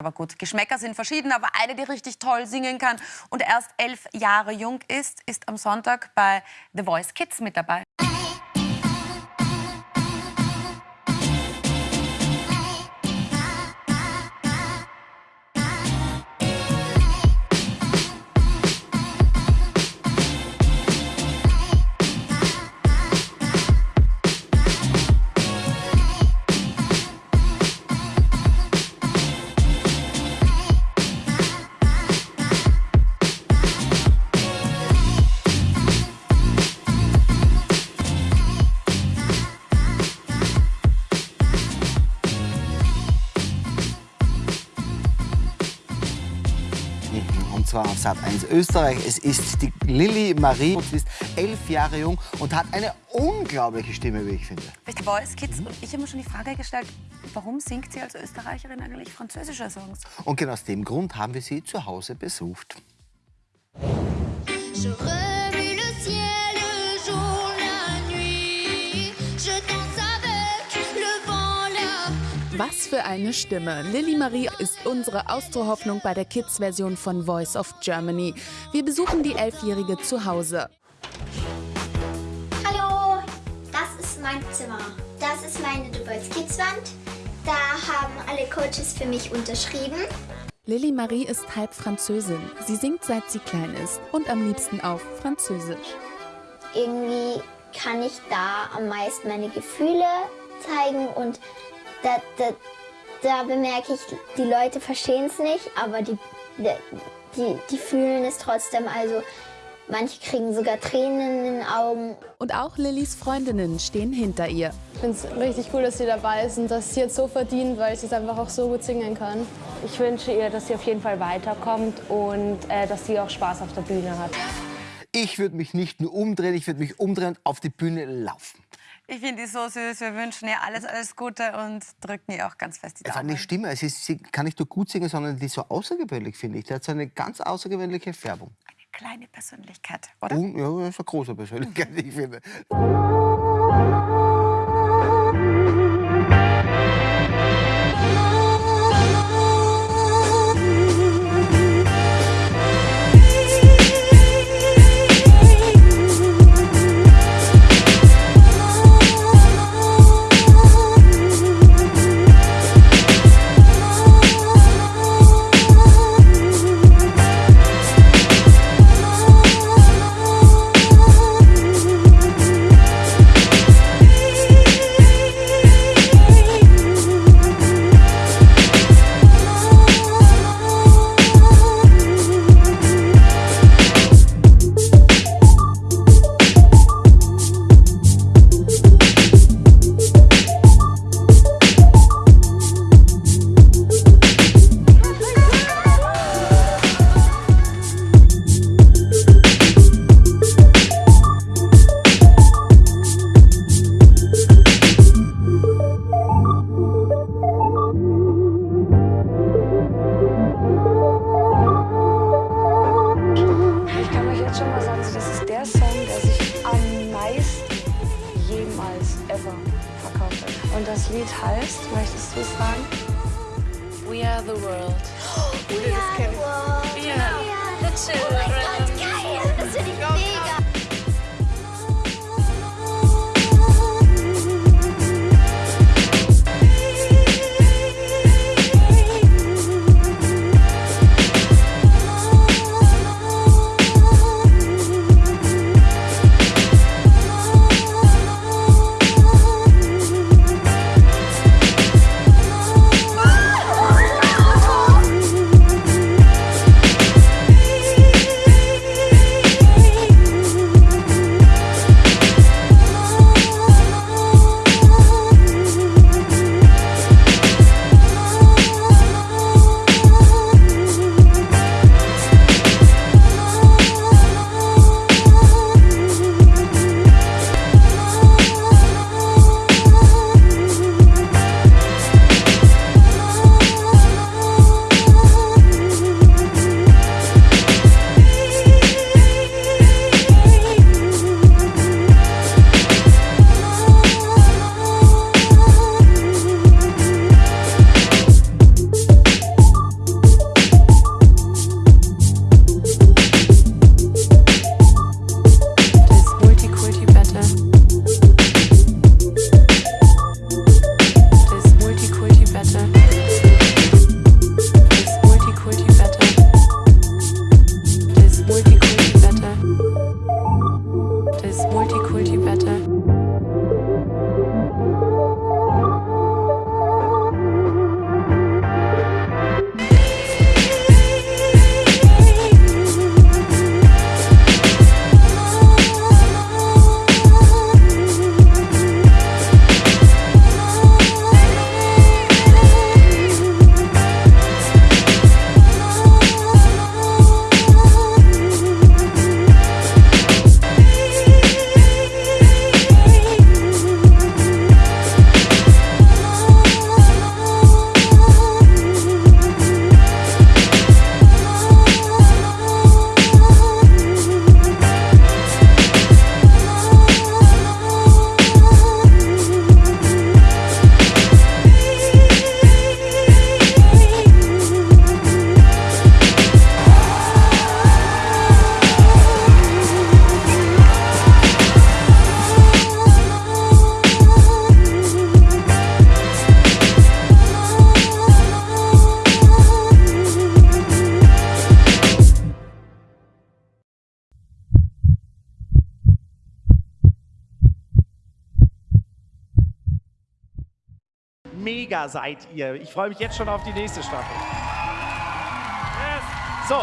Aber gut, Geschmäcker sind verschieden, aber eine, die richtig toll singen kann und erst elf Jahre jung ist, ist am Sonntag bei The Voice Kids mit dabei. Zwar auf Sat 1 Österreich. Es ist die Lilly Marie, sie ist elf Jahre jung und hat eine unglaubliche Stimme, wie ich finde. Bei The Voice Kids und ich habe mir schon die Frage gestellt, warum singt sie als Österreicherin eigentlich französische Songs? Und genau aus dem Grund haben wir sie zu Hause besucht. Je Was für eine Stimme. Lilly Marie ist unsere Austrohoffnung bei der Kids-Version von Voice of Germany. Wir besuchen die Elfjährige zu Hause. Hallo, das ist mein Zimmer. Das ist meine The Voice Kids Wand. Da haben alle Coaches für mich unterschrieben. Lilly Marie ist halb Französin. Sie singt seit sie klein ist und am liebsten auf Französisch. Irgendwie kann ich da am meisten meine Gefühle zeigen und da, da, da bemerke ich, die Leute verstehen es nicht, aber die, die, die fühlen es trotzdem. Also manche kriegen sogar Tränen in den Augen. Und auch Lillys Freundinnen stehen hinter ihr. Ich finde es richtig cool, dass sie dabei ist und dass sie jetzt so verdient, weil sie es einfach auch so gut singen kann. Ich wünsche ihr, dass sie auf jeden Fall weiterkommt und äh, dass sie auch Spaß auf der Bühne hat. Ich würde mich nicht nur umdrehen, ich würde mich umdrehen und auf die Bühne laufen. Ich finde die so süß. Wir wünschen ihr alles, alles Gute und drücken ihr auch ganz fest die Daumen. eine Stimme, es ist, sie kann nicht nur gut singen, sondern die ist so außergewöhnlich, finde ich. Die hat so eine ganz außergewöhnliche Färbung. Eine kleine Persönlichkeit, oder? Und, ja, das ist eine große Persönlichkeit, ich finde. Jemals ever verkauft hat. Und das Lied heißt, möchtest du es sagen? We are the world. Ja, Yeah, the children. Oh mein Gott, geil! Das finde ich mega! Mega seid ihr. Ich freue mich jetzt schon auf die nächste Staffel. Yes. So,